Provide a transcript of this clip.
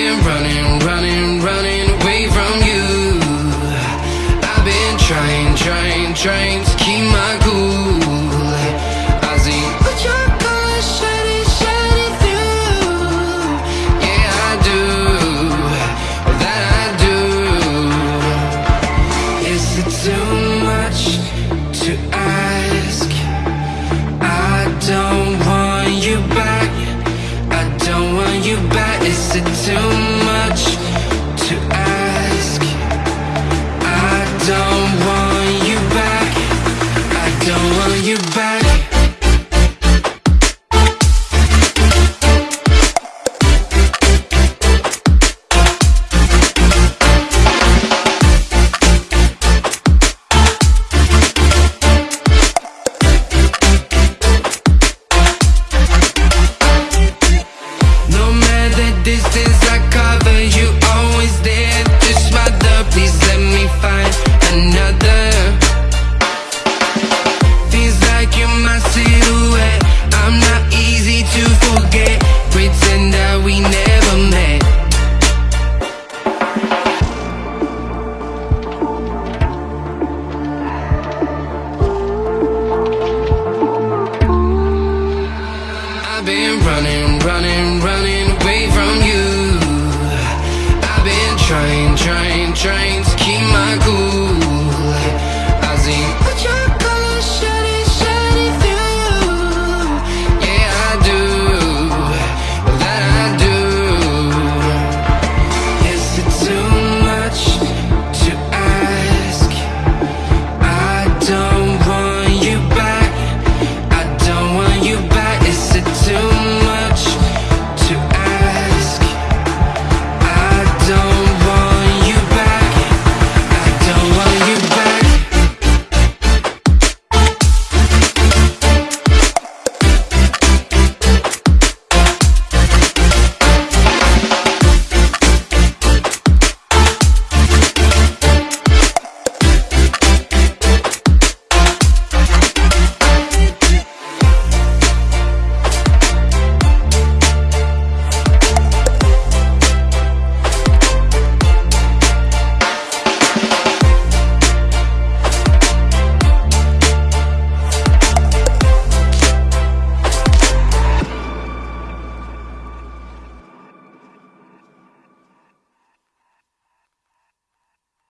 been running, running, running away from you. I've been trying, trying, trying to keep my cool running, running, running away from you. I've been trying, trying, trying